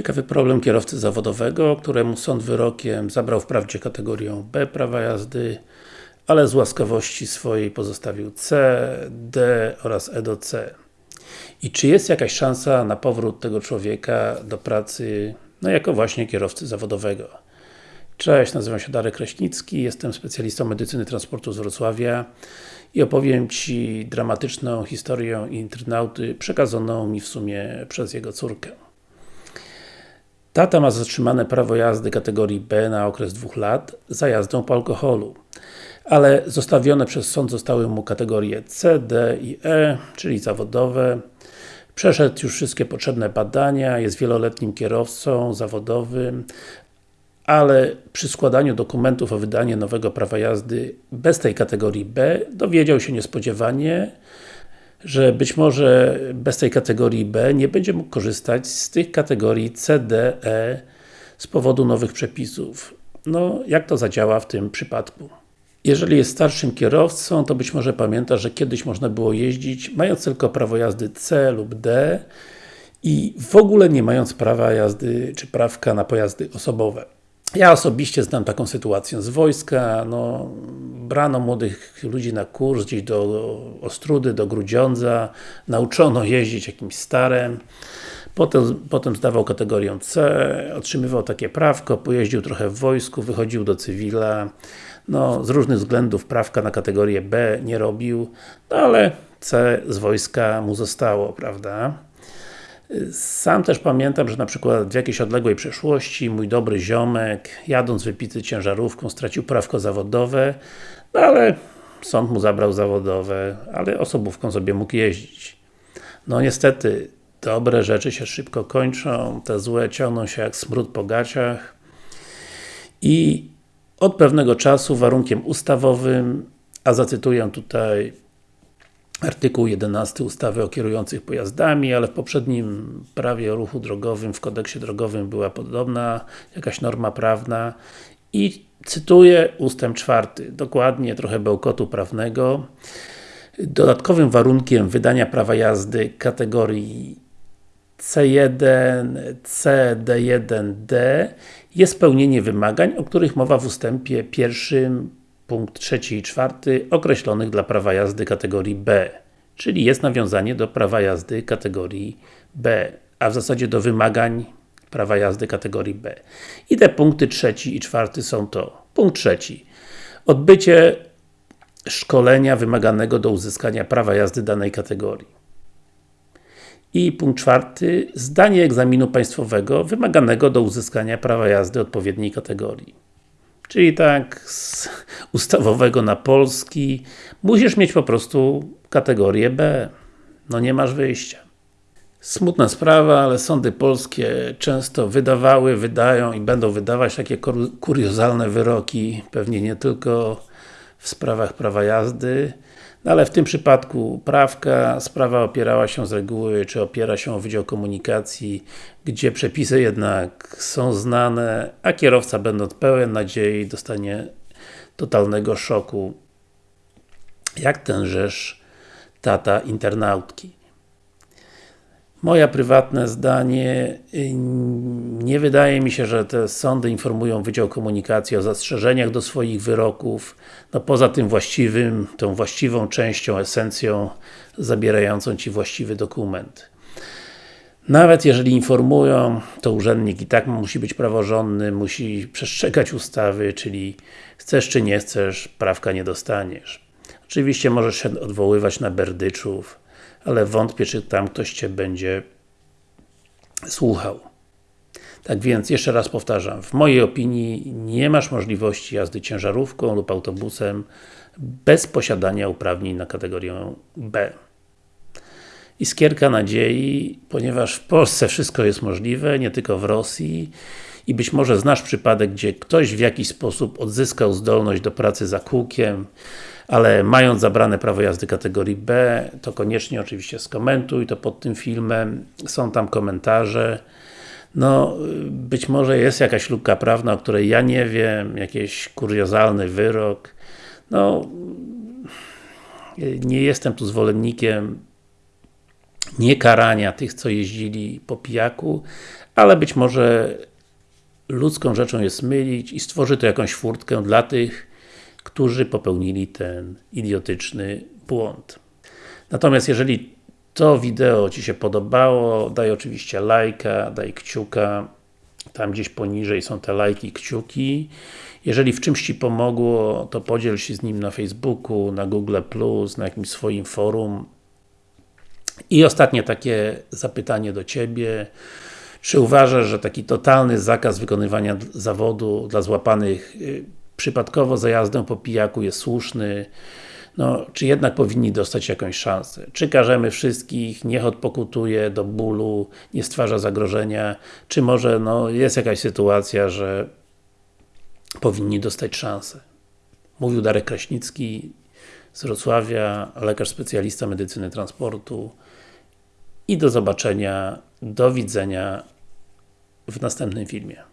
Ciekawy problem kierowcy zawodowego, któremu sąd wyrokiem zabrał wprawdzie kategorię B prawa jazdy, ale z łaskawości swojej pozostawił C, D oraz E do C. I czy jest jakaś szansa na powrót tego człowieka do pracy, no jako właśnie kierowcy zawodowego? Cześć, nazywam się Darek Kraśnicki, jestem specjalistą medycyny transportu z Wrocławia i opowiem Ci dramatyczną historię internauty przekazaną mi w sumie przez jego córkę. Tata ma zatrzymane prawo jazdy kategorii B na okres dwóch lat za jazdą po alkoholu. Ale zostawione przez sąd zostały mu kategorie C, D i E, czyli zawodowe. Przeszedł już wszystkie potrzebne badania, jest wieloletnim kierowcą zawodowym, ale przy składaniu dokumentów o wydanie nowego prawa jazdy bez tej kategorii B dowiedział się niespodziewanie, że być może bez tej kategorii B nie będzie mógł korzystać z tych kategorii C, D, E z powodu nowych przepisów. No, jak to zadziała w tym przypadku? Jeżeli jest starszym kierowcą, to być może pamięta, że kiedyś można było jeździć mając tylko prawo jazdy C lub D i w ogóle nie mając prawa jazdy, czy prawka na pojazdy osobowe. Ja osobiście znam taką sytuację z wojska, no, brano młodych ludzi na kurs gdzieś do Ostrudy, do Grudziądza, nauczono jeździć jakimś starem, potem, potem zdawał kategorię C, otrzymywał takie prawko, pojeździł trochę w wojsku, wychodził do cywila, no, z różnych względów prawka na kategorię B nie robił, no ale C z wojska mu zostało, prawda? Sam też pamiętam, że na przykład w jakiejś odległej przeszłości mój dobry ziomek, jadąc wypity ciężarówką, stracił prawko zawodowe, no ale sąd mu zabrał zawodowe, ale osobówką sobie mógł jeździć. No niestety, dobre rzeczy się szybko kończą, te złe ciągną się jak smród po gaciach i od pewnego czasu warunkiem ustawowym, a zacytuję tutaj artykuł 11 ustawy o kierujących pojazdami, ale w poprzednim prawie o ruchu drogowym, w kodeksie drogowym była podobna jakaś norma prawna i cytuję ustęp czwarty, dokładnie trochę bełkotu prawnego. Dodatkowym warunkiem wydania prawa jazdy kategorii C1, C, D1, D jest spełnienie wymagań, o których mowa w ustępie pierwszym punkt trzeci i czwarty określonych dla prawa jazdy kategorii B. Czyli jest nawiązanie do prawa jazdy kategorii B, a w zasadzie do wymagań prawa jazdy kategorii B. I te punkty trzeci i czwarty są to. Punkt trzeci. Odbycie szkolenia wymaganego do uzyskania prawa jazdy danej kategorii. I punkt czwarty. Zdanie egzaminu państwowego wymaganego do uzyskania prawa jazdy odpowiedniej kategorii. Czyli tak z ustawowego na polski musisz mieć po prostu kategorię B. No nie masz wyjścia. Smutna sprawa, ale sądy polskie często wydawały, wydają i będą wydawać takie kuriozalne wyroki, pewnie nie tylko w sprawach prawa jazdy, no ale w tym przypadku prawka, sprawa opierała się z reguły, czy opiera się o Wydział Komunikacji, gdzie przepisy jednak są znane, a kierowca będąc pełen nadziei dostanie totalnego szoku. Jak tenżeż tata internautki. Moja prywatne zdanie, y, nie wydaje mi się, że te sądy informują Wydział Komunikacji o zastrzeżeniach do swoich wyroków, no poza tym właściwym, tą właściwą częścią, esencją zabierającą Ci właściwy dokument. Nawet jeżeli informują, to urzędnik i tak musi być praworządny, musi przestrzegać ustawy, czyli chcesz czy nie chcesz, prawka nie dostaniesz. Oczywiście możesz się odwoływać na berdyczów, ale wątpię, czy tam ktoś Cię będzie słuchał. Tak więc, jeszcze raz powtarzam, w mojej opinii nie masz możliwości jazdy ciężarówką lub autobusem bez posiadania uprawnień na kategorię B. Iskierka nadziei, ponieważ w Polsce wszystko jest możliwe, nie tylko w Rosji i być może znasz przypadek, gdzie ktoś w jakiś sposób odzyskał zdolność do pracy za kółkiem, ale mając zabrane prawo jazdy kategorii B, to koniecznie oczywiście skomentuj to pod tym filmem, są tam komentarze. No, być może jest jakaś luka prawna, o której ja nie wiem, jakiś kuriozalny wyrok. No, nie jestem tu zwolennikiem nie karania tych, co jeździli po pijaku, ale być może ludzką rzeczą jest mylić i stworzy to jakąś furtkę dla tych, którzy popełnili ten idiotyczny błąd. Natomiast jeżeli to wideo Ci się podobało, daj oczywiście lajka, daj kciuka, tam gdzieś poniżej są te lajki kciuki. Jeżeli w czymś Ci pomogło, to podziel się z nim na Facebooku, na Google+, na jakimś swoim forum. I ostatnie takie zapytanie do Ciebie. Czy uważasz, że taki totalny zakaz wykonywania zawodu dla złapanych y, przypadkowo za jazdę po pijaku jest słuszny? No, czy jednak powinni dostać jakąś szansę? Czy karzemy wszystkich, niech odpokutuje do bólu, nie stwarza zagrożenia? Czy może no, jest jakaś sytuacja, że powinni dostać szansę? Mówił Darek Kraśnicki z Wrocławia, lekarz specjalista medycyny transportu i do zobaczenia, do widzenia w następnym filmie.